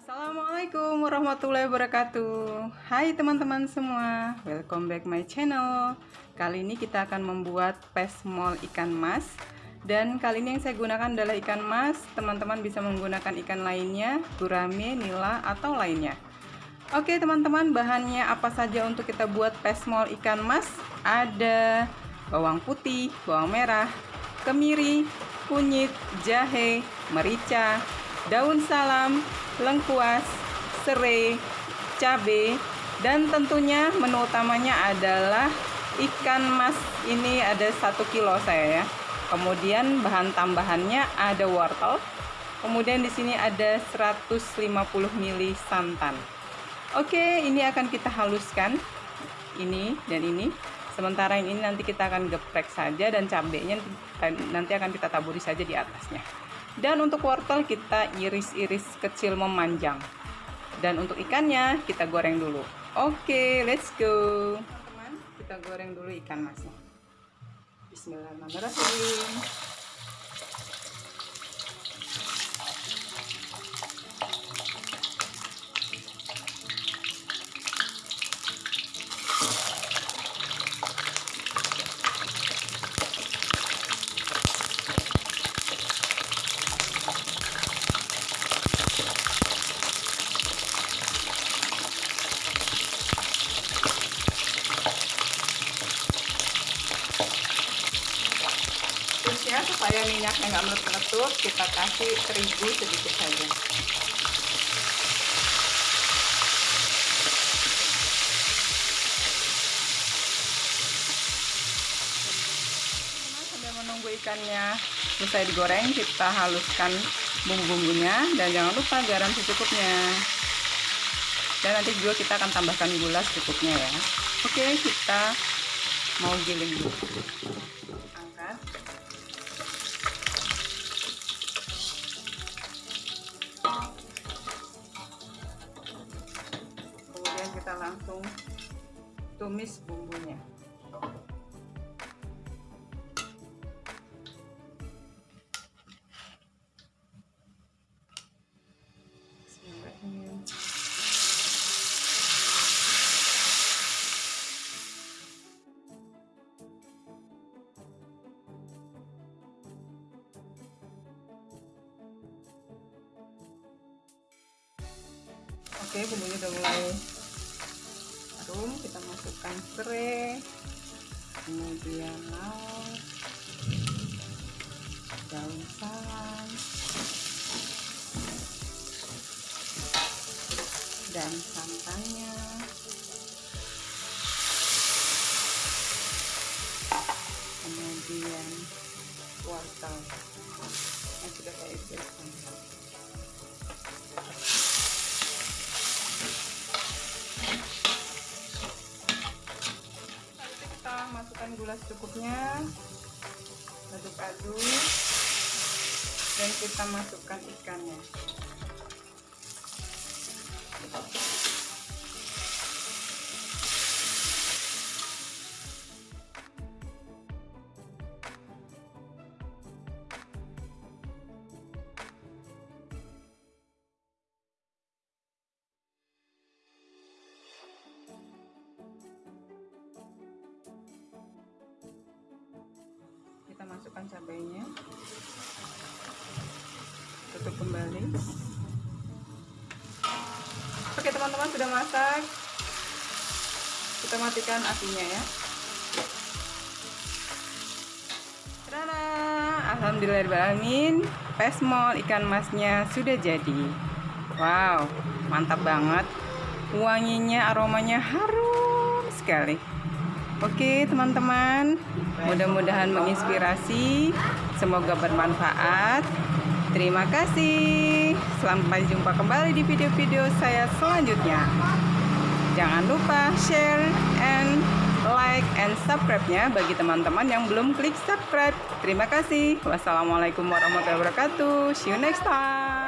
Assalamualaikum warahmatullahi wabarakatuh. Hai teman-teman semua Welcome back my channel. Kali ini kita akan membuat pesmol ikan mas. Dan kali ini yang saya gunakan adalah ikan mas. Teman-teman bisa menggunakan ikan lainnya Gurame, nila, atau lainnya. Oke teman-teman bahannya apa saja untuk kita buat pesmol ikan mas? Ada bawang putih, bawang merah, kemiri, kunyit, jahe, merica, daun salam, lengkuas, serai, cabai, dan tentunya menu utamanya adalah ikan mas ini ada satu kilo saya ya. Kemudian bahan tambahannya ada wortel. Kemudian di sini ada 150 ml santan. Oke, ini akan kita haluskan. Ini dan ini. Sementara yang ini nanti kita akan geprek saja dan cabenya nanti akan kita taburi saja di atasnya. Dan untuk wortel kita iris-iris kecil memanjang. Dan untuk ikannya kita goreng dulu. Oke, let's go. Teman, kita goreng dulu ikan masnya. Bismillahirrahmanirrahim. Supaya minyaknya nggak meletup-letup kita kasih terigu sedikit saja. Sambil menunggu ikannya selesai digoreng kita haluskan bumbu-bumbunya dan jangan lupa garam secukupnya. Dan nanti juga kita akan tambahkan gula secukupnya ya. Oke kita mau giling dulu langsung tumis bumbunya. Oke, bumbunya udah mulai kita masukkan serai kemudian lauk gula secukupnya. Aduk-aduk. Dan kita masukkan ikannya kita masukkan cabainya. Tutup kembali. Oke teman-teman sudah masak. Kita matikan apinya ya. Tada! Alhamdulillahirrahmanirrahim pesmol ikan masnya sudah jadi. Wow mantap banget. Wanginya aromanya harum sekali Oke teman-teman. Mudah-mudahan menginspirasi. Semoga bermanfaat. Terima kasih. Sampai jumpa kembali di video-video saya selanjutnya. Jangan lupa share and like and subscribe-nya Bagi teman-teman yang belum klik subscribe. Terima kasih. Wassalamualaikum warahmatullahi wabarakatuh. See you next time